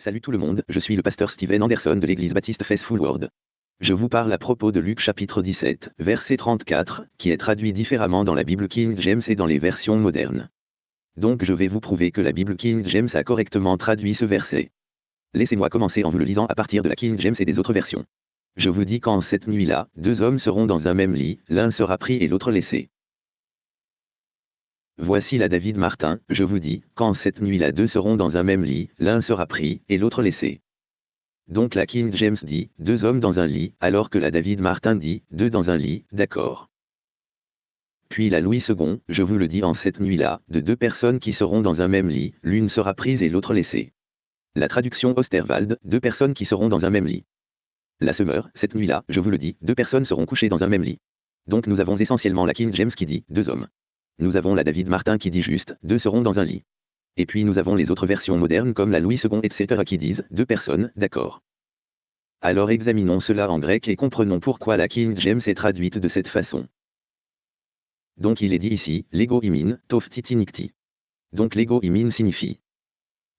Salut tout le monde, je suis le pasteur Steven Anderson de l'église baptiste Faithful Word. Je vous parle à propos de Luc chapitre 17, verset 34, qui est traduit différemment dans la Bible King James et dans les versions modernes. Donc je vais vous prouver que la Bible King James a correctement traduit ce verset. Laissez-moi commencer en vous le lisant à partir de la King James et des autres versions. Je vous dis qu'en cette nuit-là, deux hommes seront dans un même lit, l'un sera pris et l'autre laissé. Voici la David Martin, je vous dis, quand cette nuit-là deux seront dans un même lit, l'un sera pris, et l'autre laissé. Donc la King James dit, deux hommes dans un lit, alors que la David Martin dit, deux dans un lit, d'accord. Puis la Louis II, je vous le dis en cette nuit-là, de deux personnes qui seront dans un même lit, l'une sera prise et l'autre laissée. La traduction Osterwald, deux personnes qui seront dans un même lit. La Semeur, cette nuit-là, je vous le dis, deux personnes seront couchées dans un même lit. Donc nous avons essentiellement la King James qui dit, deux hommes. Nous avons la David Martin qui dit juste, deux seront dans un lit. Et puis nous avons les autres versions modernes comme la Louis II etc. qui disent, deux personnes, d'accord. Alors examinons cela en grec et comprenons pourquoi la King James est traduite de cette façon. Donc il est dit ici, l'ego imin, tof titi nikti. Donc l'ego imin signifie.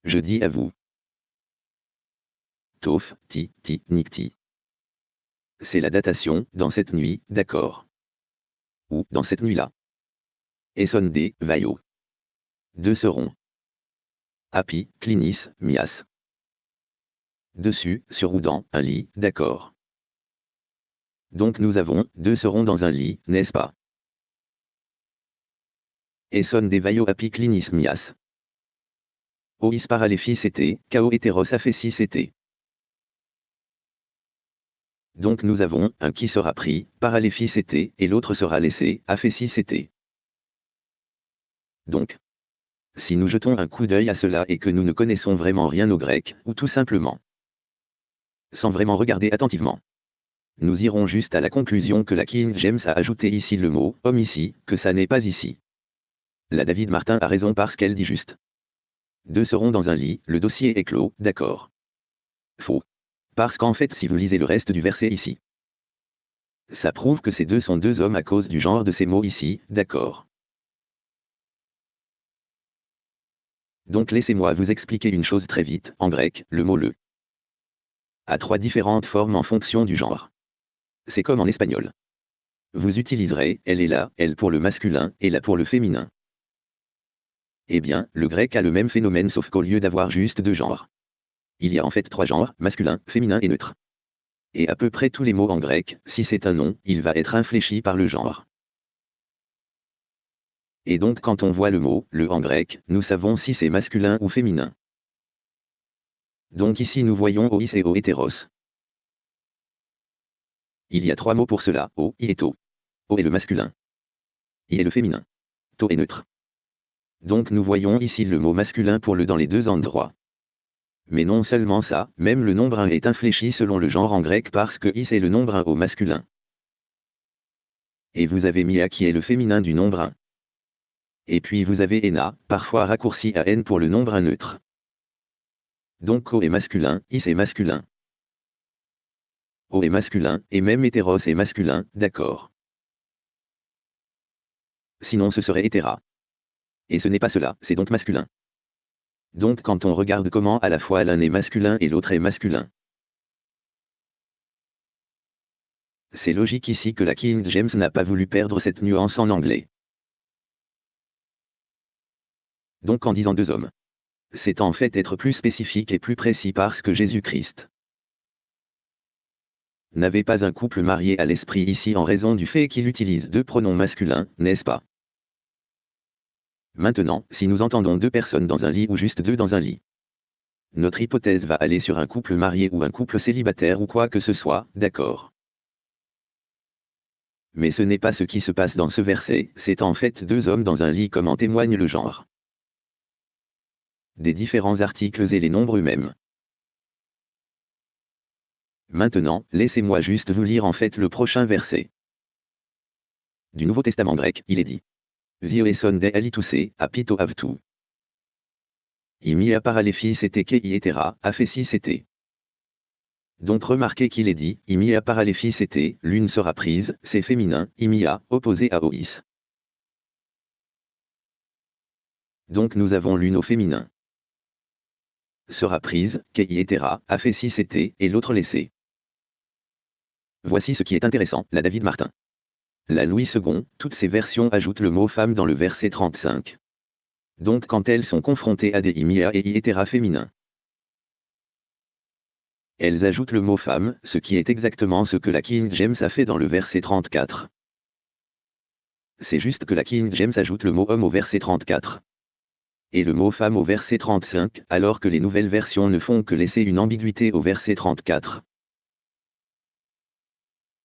Je dis à vous. Tof, ti, ti, nikti. C'est la datation, dans cette nuit, d'accord. Ou, dans cette nuit-là. Essonde, Vaio. Deux seront. Api, Clinis, Mias. Dessus, sur ou dans, un lit, d'accord. Donc nous avons, deux seront dans un lit, n'est-ce pas? Esson des Vaio Api Clinis Mias. Ois paralephis était, Kao hétéros aphésis était. Donc nous avons, un qui sera pris, paraléphis était, et l'autre sera laissé, aphésis était. Donc, si nous jetons un coup d'œil à cela et que nous ne connaissons vraiment rien au grec, ou tout simplement, sans vraiment regarder attentivement, nous irons juste à la conclusion que la King James a ajouté ici le mot homme ici, que ça n'est pas ici. La David Martin a raison parce qu'elle dit juste. Deux seront dans un lit, le dossier est clos, d'accord. Faux. Parce qu'en fait si vous lisez le reste du verset ici, ça prouve que ces deux sont deux hommes à cause du genre de ces mots ici, d'accord. Donc laissez-moi vous expliquer une chose très vite, en grec, le mot le a trois différentes formes en fonction du genre. C'est comme en espagnol. Vous utiliserez elle est là, elle pour le masculin, et là pour le féminin. Eh bien, le grec a le même phénomène sauf qu'au lieu d'avoir juste deux genres. Il y a en fait trois genres, masculin, féminin et neutre. Et à peu près tous les mots en grec, si c'est un nom, il va être infléchi par le genre. Et donc quand on voit le mot, le en grec, nous savons si c'est masculin ou féminin. Donc ici nous voyons ois et o hétéros. Il y a trois mots pour cela, o, i et to. O est le masculin. I est le féminin. To est neutre. Donc nous voyons ici le mot masculin pour le dans les deux endroits. Mais non seulement ça, même le nombre 1 est infléchi selon le genre en grec parce que is est le nombre 1 au masculin. Et vous avez mis a qui est le féminin du nombre 1. Et puis vous avez ena, parfois raccourci à n pour le nombre neutre. Donc O est masculin, is est masculin. O est masculin, et même hétéros est masculin, d'accord. Sinon ce serait hétéra. Et ce n'est pas cela, c'est donc masculin. Donc quand on regarde comment à la fois l'un est masculin et l'autre est masculin. C'est logique ici que la King James n'a pas voulu perdre cette nuance en anglais. Donc en disant deux hommes. C'est en fait être plus spécifique et plus précis parce que Jésus-Christ n'avait pas un couple marié à l'esprit ici en raison du fait qu'il utilise deux pronoms masculins, n'est-ce pas? Maintenant, si nous entendons deux personnes dans un lit ou juste deux dans un lit, notre hypothèse va aller sur un couple marié ou un couple célibataire ou quoi que ce soit, d'accord? Mais ce n'est pas ce qui se passe dans ce verset, c'est en fait deux hommes dans un lit comme en témoigne le genre des différents articles et les nombres eux-mêmes. Maintenant, laissez-moi juste vous lire en fait le prochain verset. Du Nouveau Testament grec, il est dit. Vioeson de alituse, apito avtu. Imi paralephis et kei etera, aphésis était. Donc remarquez qu'il est dit, imi paralephis était, l'une sera prise, c'est féminin, imia, opposé à ois. Donc nous avons l'une au féminin sera prise, etc., a fait si c'était, et l'autre laissé. Voici ce qui est intéressant, la David Martin. La Louis II, toutes ces versions ajoutent le mot femme dans le verset 35. Donc quand elles sont confrontées à des imia et etc. féminins. Elles ajoutent le mot femme, ce qui est exactement ce que la King James a fait dans le verset 34. C'est juste que la King James ajoute le mot homme au verset 34. Et le mot femme au verset 35, alors que les nouvelles versions ne font que laisser une ambiguïté au verset 34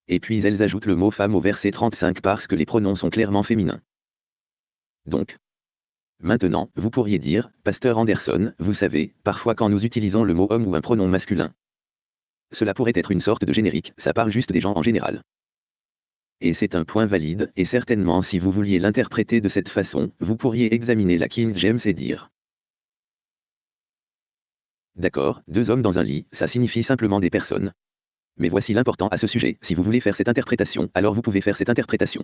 et puis elles ajoutent le mot femme au verset 35 parce que les pronoms sont clairement féminins. Donc, maintenant, vous pourriez dire, Pasteur Anderson, vous savez, parfois quand nous utilisons le mot homme ou un pronom masculin, cela pourrait être une sorte de générique, ça parle juste des gens en général. Et c'est un point valide, et certainement si vous vouliez l'interpréter de cette façon, vous pourriez examiner la King James et dire. D'accord, deux hommes dans un lit, ça signifie simplement des personnes. Mais voici l'important à ce sujet, si vous voulez faire cette interprétation, alors vous pouvez faire cette interprétation.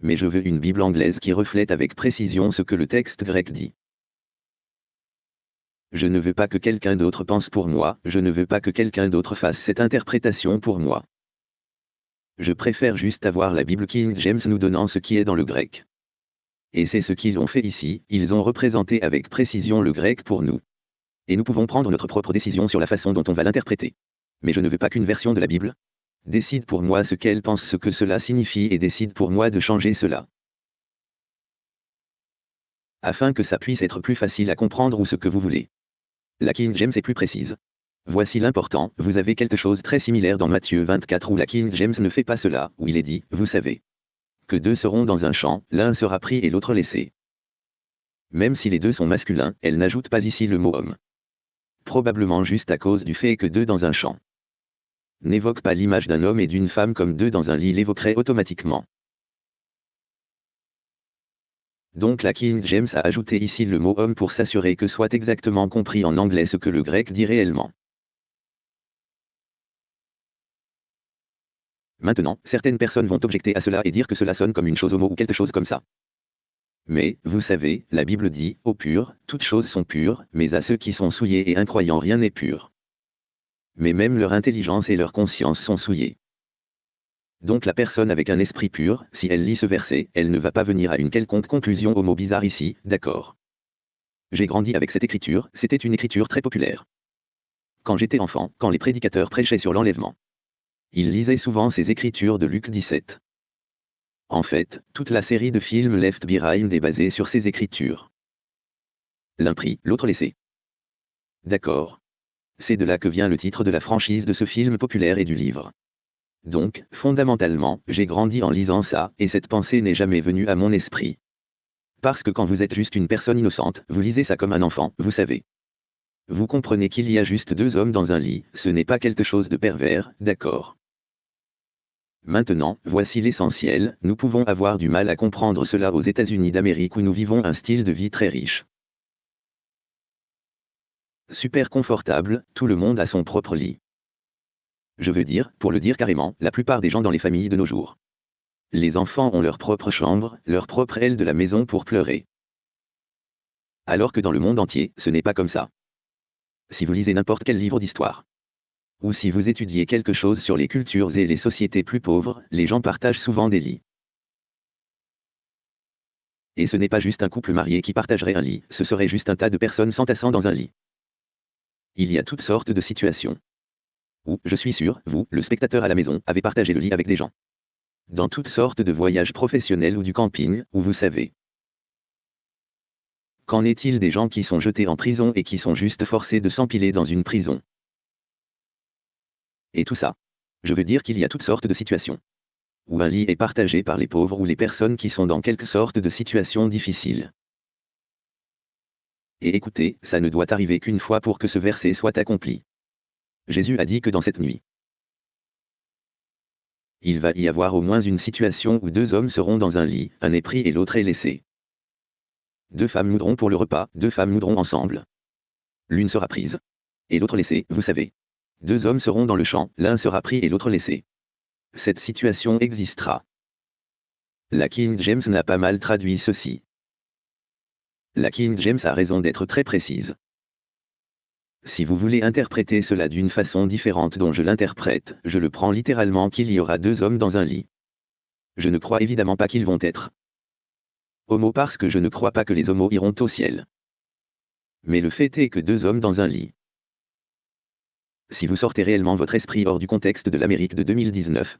Mais je veux une Bible anglaise qui reflète avec précision ce que le texte grec dit. Je ne veux pas que quelqu'un d'autre pense pour moi, je ne veux pas que quelqu'un d'autre fasse cette interprétation pour moi. Je préfère juste avoir la Bible King James nous donnant ce qui est dans le grec. Et c'est ce qu'ils ont fait ici, ils ont représenté avec précision le grec pour nous. Et nous pouvons prendre notre propre décision sur la façon dont on va l'interpréter mais je ne veux pas qu'une version de la Bible décide pour moi ce qu'elle pense ce que cela signifie et décide pour moi de changer cela. Afin que ça puisse être plus facile à comprendre ou ce que vous voulez. La King James est plus précise. Voici l'important, vous avez quelque chose très similaire dans Matthieu 24 où la King James ne fait pas cela, où il est dit, vous savez, que deux seront dans un champ, l'un sera pris et l'autre laissé. Même si les deux sont masculins, elle n'ajoute pas ici le mot homme. Probablement juste à cause du fait que deux dans un champ n'évoque pas l'image d'un homme et d'une femme comme deux dans un lit l'évoquerait automatiquement. Donc la King James a ajouté ici le mot homme pour s'assurer que soit exactement compris en anglais ce que le grec dit réellement. Maintenant, certaines personnes vont objecter à cela et dire que cela sonne comme une chose homo ou quelque chose comme ça. Mais, vous savez, la Bible dit, au pur, toutes choses sont pures, mais à ceux qui sont souillés et incroyants rien n'est pur mais même leur intelligence et leur conscience sont souillées. Donc la personne avec un esprit pur, si elle lit ce verset, elle ne va pas venir à une quelconque conclusion au mot bizarre ici, d'accord. J'ai grandi avec cette écriture, c'était une écriture très populaire. Quand j'étais enfant, quand les prédicateurs prêchaient sur l'enlèvement, ils lisaient souvent ces écritures de Luc 17. En fait, toute la série de films Left Behind est basée sur ces écritures. L'un pris, l'autre laissé. D'accord. C'est de là que vient le titre de la franchise de ce film populaire et du livre. Donc, fondamentalement, j'ai grandi en lisant ça, et cette pensée n'est jamais venue à mon esprit. Parce que quand vous êtes juste une personne innocente, vous lisez ça comme un enfant, vous savez. Vous comprenez qu'il y a juste deux hommes dans un lit, ce n'est pas quelque chose de pervers, d'accord. Maintenant, voici l'essentiel, nous pouvons avoir du mal à comprendre cela aux États-Unis d'Amérique où nous vivons un style de vie très riche super confortable, tout le monde a son propre lit. Je veux dire, pour le dire carrément, la plupart des gens dans les familles de nos jours. Les enfants ont leur propre chambre, leur propre aile de la maison pour pleurer. Alors que dans le monde entier, ce n'est pas comme ça. Si vous lisez n'importe quel livre d'histoire, ou si vous étudiez quelque chose sur les cultures et les sociétés plus pauvres, les gens partagent souvent des lits. Et ce n'est pas juste un couple marié qui partagerait un lit, ce serait juste un tas de personnes s'entassant dans un lit il y a toutes sortes de situations. Où, je suis sûr, vous, le spectateur à la maison, avez partagé le lit avec des gens. Dans toutes sortes de voyages professionnels ou du camping, où vous savez. Qu'en est-il des gens qui sont jetés en prison et qui sont juste forcés de s'empiler dans une prison? Et tout ça. Je veux dire qu'il y a toutes sortes de situations. Où un lit est partagé par les pauvres ou les personnes qui sont dans quelque sorte de situation difficile. Et écoutez, ça ne doit arriver qu'une fois pour que ce verset soit accompli. Jésus a dit que dans cette nuit, il va y avoir au moins une situation où deux hommes seront dans un lit, un est pris et l'autre est laissé. Deux femmes moudront pour le repas, deux femmes moudront ensemble. L'une sera prise. Et l'autre laissée, vous savez. Deux hommes seront dans le champ, l'un sera pris et l'autre laissé. Cette situation existera. La King James n'a pas mal traduit ceci la King James a raison d'être très précise. Si vous voulez interpréter cela d'une façon différente dont je l'interprète, je le prends littéralement qu'il y aura deux hommes dans un lit. Je ne crois évidemment pas qu'ils vont être homo parce que je ne crois pas que les homos iront au ciel. Mais le fait est que deux hommes dans un lit. Si vous sortez réellement votre esprit hors du contexte de l'Amérique de 2019,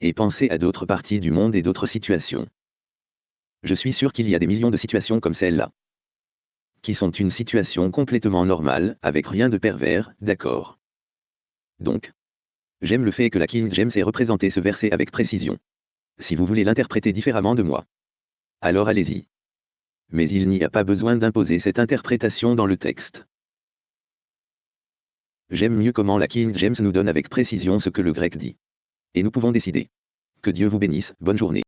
et pensez à d'autres parties du monde et d'autres situations. Je suis sûr qu'il y a des millions de situations comme celle-là qui sont une situation complètement normale, avec rien de pervers, d'accord. Donc, j'aime le fait que la King James ait représenté ce verset avec précision. Si vous voulez l'interpréter différemment de moi, alors allez-y. Mais il n'y a pas besoin d'imposer cette interprétation dans le texte. J'aime mieux comment la King James nous donne avec précision ce que le grec dit. Et nous pouvons décider. Que Dieu vous bénisse, bonne journée.